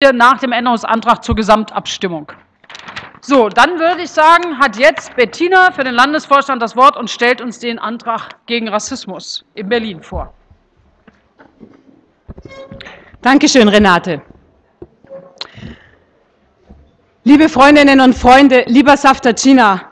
nach dem Änderungsantrag zur Gesamtabstimmung. So, dann würde ich sagen, hat jetzt Bettina für den Landesvorstand das Wort und stellt uns den Antrag gegen Rassismus in Berlin vor. Dankeschön, Renate. Liebe Freundinnen und Freunde, lieber Saftacina,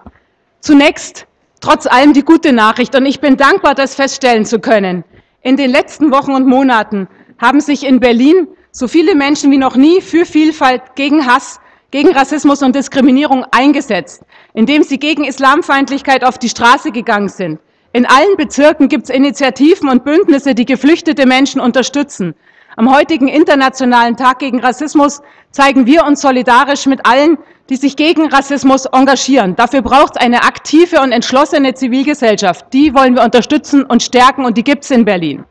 zunächst trotz allem die gute Nachricht und ich bin dankbar, das feststellen zu können. In den letzten Wochen und Monaten haben sich in Berlin so viele Menschen wie noch nie für Vielfalt, gegen Hass, gegen Rassismus und Diskriminierung eingesetzt, indem sie gegen Islamfeindlichkeit auf die Straße gegangen sind. In allen Bezirken gibt es Initiativen und Bündnisse, die geflüchtete Menschen unterstützen. Am heutigen Internationalen Tag gegen Rassismus zeigen wir uns solidarisch mit allen, die sich gegen Rassismus engagieren. Dafür braucht es eine aktive und entschlossene Zivilgesellschaft. Die wollen wir unterstützen und stärken und die gibt es in Berlin.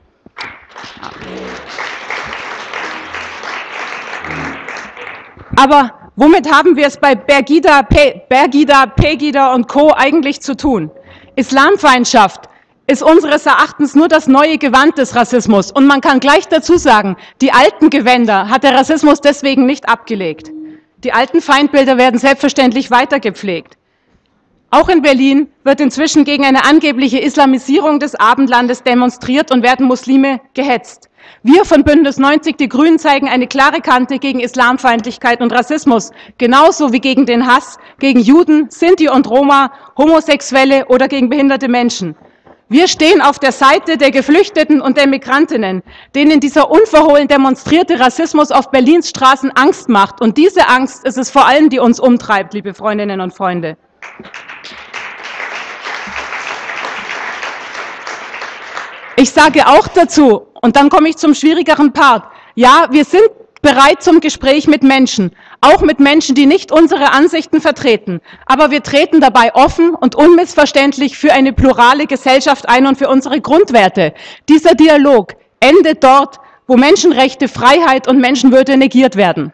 Aber womit haben wir es bei Bergida, Pe Bergida, Pegida und Co. eigentlich zu tun? Islamfeindschaft ist unseres Erachtens nur das neue Gewand des Rassismus. Und man kann gleich dazu sagen, die alten Gewänder hat der Rassismus deswegen nicht abgelegt. Die alten Feindbilder werden selbstverständlich weiter gepflegt. Auch in Berlin wird inzwischen gegen eine angebliche Islamisierung des Abendlandes demonstriert und werden Muslime gehetzt. Wir von Bündnis 90 Die Grünen zeigen eine klare Kante gegen Islamfeindlichkeit und Rassismus, genauso wie gegen den Hass gegen Juden, Sinti und Roma, Homosexuelle oder gegen behinderte Menschen. Wir stehen auf der Seite der Geflüchteten und der Migrantinnen, denen dieser unverhohlen demonstrierte Rassismus auf Berlins Straßen Angst macht. Und diese Angst ist es vor allem, die uns umtreibt, liebe Freundinnen und Freunde. Ich sage auch dazu, und dann komme ich zum schwierigeren Part, ja, wir sind bereit zum Gespräch mit Menschen, auch mit Menschen, die nicht unsere Ansichten vertreten. Aber wir treten dabei offen und unmissverständlich für eine plurale Gesellschaft ein und für unsere Grundwerte. Dieser Dialog endet dort, wo Menschenrechte, Freiheit und Menschenwürde negiert werden.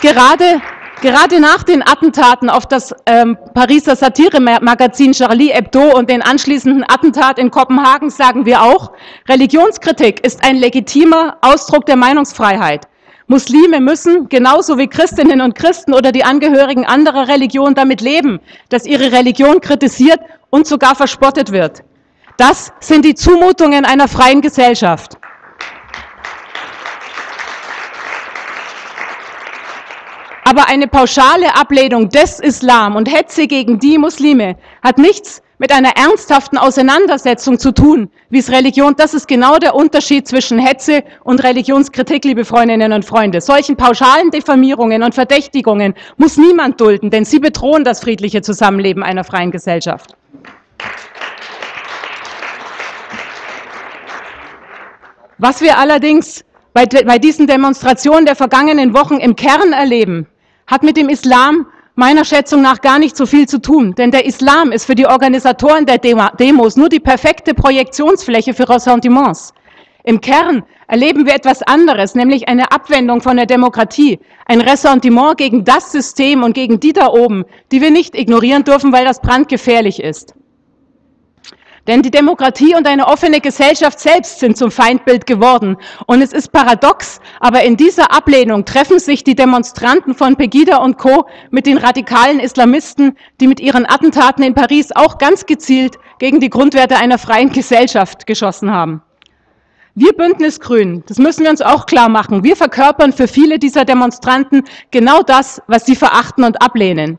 Gerade Gerade nach den Attentaten auf das ähm, Pariser Satiremagazin Charlie Hebdo und den anschließenden Attentat in Kopenhagen sagen wir auch, Religionskritik ist ein legitimer Ausdruck der Meinungsfreiheit. Muslime müssen, genauso wie Christinnen und Christen oder die Angehörigen anderer Religionen, damit leben, dass ihre Religion kritisiert und sogar verspottet wird. Das sind die Zumutungen einer freien Gesellschaft. Aber eine pauschale Ablehnung des Islam und Hetze gegen die Muslime hat nichts mit einer ernsthaften Auseinandersetzung zu tun, wie es Religion, das ist genau der Unterschied zwischen Hetze und Religionskritik, liebe Freundinnen und Freunde. Solchen pauschalen Diffamierungen und Verdächtigungen muss niemand dulden, denn sie bedrohen das friedliche Zusammenleben einer freien Gesellschaft. Was wir allerdings bei, bei diesen Demonstrationen der vergangenen Wochen im Kern erleben, hat mit dem Islam meiner Schätzung nach gar nicht so viel zu tun. Denn der Islam ist für die Organisatoren der Demos nur die perfekte Projektionsfläche für Ressentiments. Im Kern erleben wir etwas anderes, nämlich eine Abwendung von der Demokratie, ein Ressentiment gegen das System und gegen die da oben, die wir nicht ignorieren dürfen, weil das brandgefährlich ist. Denn die Demokratie und eine offene Gesellschaft selbst sind zum Feindbild geworden. Und es ist paradox, aber in dieser Ablehnung treffen sich die Demonstranten von Pegida und Co. mit den radikalen Islamisten, die mit ihren Attentaten in Paris auch ganz gezielt gegen die Grundwerte einer freien Gesellschaft geschossen haben. Wir Bündnisgrünen, das müssen wir uns auch klar machen, wir verkörpern für viele dieser Demonstranten genau das, was sie verachten und ablehnen.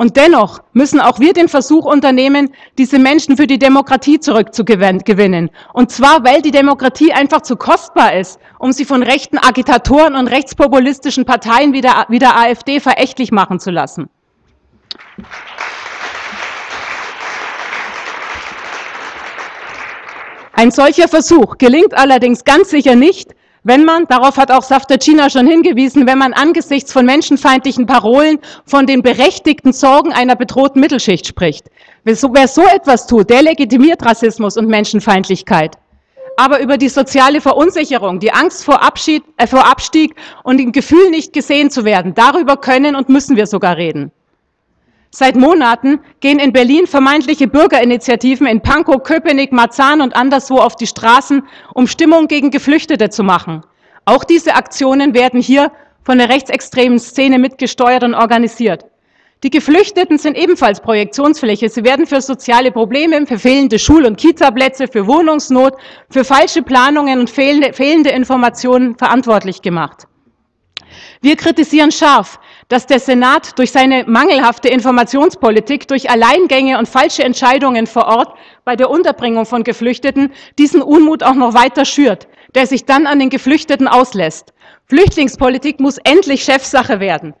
Und dennoch müssen auch wir den Versuch unternehmen, diese Menschen für die Demokratie zurückzugewinnen. Und zwar, weil die Demokratie einfach zu kostbar ist, um sie von rechten Agitatoren und rechtspopulistischen Parteien wie der, wie der AfD verächtlich machen zu lassen. Ein solcher Versuch gelingt allerdings ganz sicher nicht, wenn man, darauf hat auch Saftercina schon hingewiesen, wenn man angesichts von menschenfeindlichen Parolen von den berechtigten Sorgen einer bedrohten Mittelschicht spricht. Wer so, wer so etwas tut, der legitimiert Rassismus und Menschenfeindlichkeit. Aber über die soziale Verunsicherung, die Angst vor, Abschied, äh, vor Abstieg und dem Gefühl, nicht gesehen zu werden, darüber können und müssen wir sogar reden. Seit Monaten gehen in Berlin vermeintliche Bürgerinitiativen in Pankow, Köpenick, Marzahn und anderswo auf die Straßen, um Stimmung gegen Geflüchtete zu machen. Auch diese Aktionen werden hier von der rechtsextremen Szene mitgesteuert und organisiert. Die Geflüchteten sind ebenfalls Projektionsfläche. Sie werden für soziale Probleme, für fehlende Schul- und Kita-Plätze, für Wohnungsnot, für falsche Planungen und fehlende, fehlende Informationen verantwortlich gemacht. Wir kritisieren scharf, dass der Senat durch seine mangelhafte Informationspolitik, durch Alleingänge und falsche Entscheidungen vor Ort bei der Unterbringung von Geflüchteten diesen Unmut auch noch weiter schürt, der sich dann an den Geflüchteten auslässt. Flüchtlingspolitik muss endlich Chefsache werden.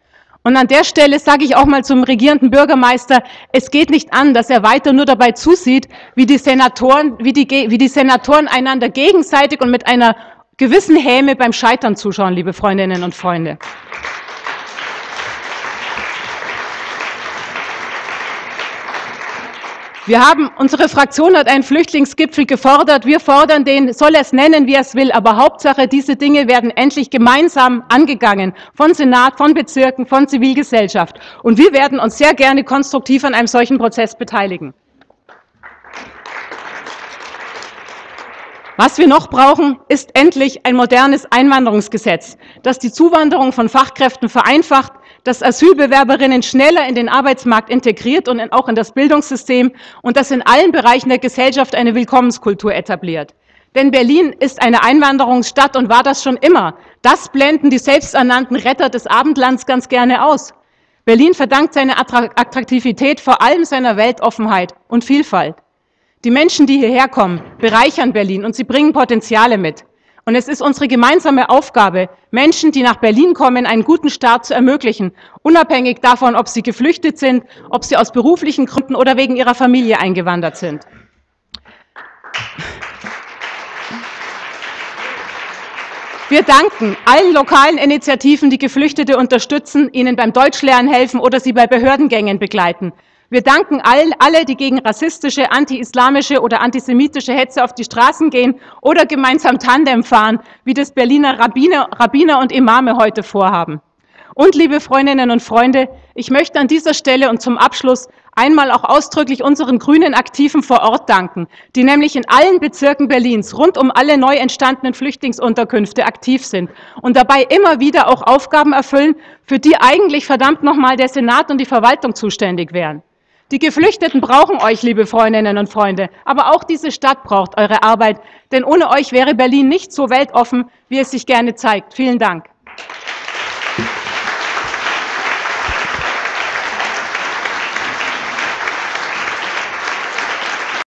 Und an der Stelle sage ich auch mal zum regierenden Bürgermeister, es geht nicht an, dass er weiter nur dabei zusieht, wie die Senatoren, wie die, wie die Senatoren einander gegenseitig und mit einer gewissen Häme beim Scheitern zuschauen, liebe Freundinnen und Freunde. Wir haben, unsere Fraktion hat einen Flüchtlingsgipfel gefordert. Wir fordern den, soll es nennen, wie es will, aber Hauptsache, diese Dinge werden endlich gemeinsam angegangen. Von Senat, von Bezirken, von Zivilgesellschaft. Und wir werden uns sehr gerne konstruktiv an einem solchen Prozess beteiligen. Was wir noch brauchen, ist endlich ein modernes Einwanderungsgesetz, das die Zuwanderung von Fachkräften vereinfacht, das Asylbewerberinnen schneller in den Arbeitsmarkt integriert und auch in das Bildungssystem und das in allen Bereichen der Gesellschaft eine Willkommenskultur etabliert. Denn Berlin ist eine Einwanderungsstadt und war das schon immer. Das blenden die selbsternannten Retter des Abendlands ganz gerne aus. Berlin verdankt seine Attraktivität vor allem seiner Weltoffenheit und Vielfalt. Die Menschen, die hierher kommen, bereichern Berlin und sie bringen Potenziale mit. Und es ist unsere gemeinsame Aufgabe, Menschen, die nach Berlin kommen, einen guten Start zu ermöglichen, unabhängig davon, ob sie geflüchtet sind, ob sie aus beruflichen Gründen oder wegen ihrer Familie eingewandert sind. Wir danken allen lokalen Initiativen, die Geflüchtete unterstützen, ihnen beim Deutschlernen helfen oder sie bei Behördengängen begleiten. Wir danken allen, alle, die gegen rassistische, anti-islamische oder antisemitische Hetze auf die Straßen gehen oder gemeinsam Tandem fahren, wie das Berliner Rabbiner, Rabbiner und Imame heute vorhaben. Und liebe Freundinnen und Freunde, ich möchte an dieser Stelle und zum Abschluss einmal auch ausdrücklich unseren grünen Aktiven vor Ort danken, die nämlich in allen Bezirken Berlins rund um alle neu entstandenen Flüchtlingsunterkünfte aktiv sind und dabei immer wieder auch Aufgaben erfüllen, für die eigentlich verdammt nochmal der Senat und die Verwaltung zuständig wären. Die Geflüchteten brauchen euch, liebe Freundinnen und Freunde, aber auch diese Stadt braucht eure Arbeit, denn ohne euch wäre Berlin nicht so weltoffen, wie es sich gerne zeigt. Vielen Dank.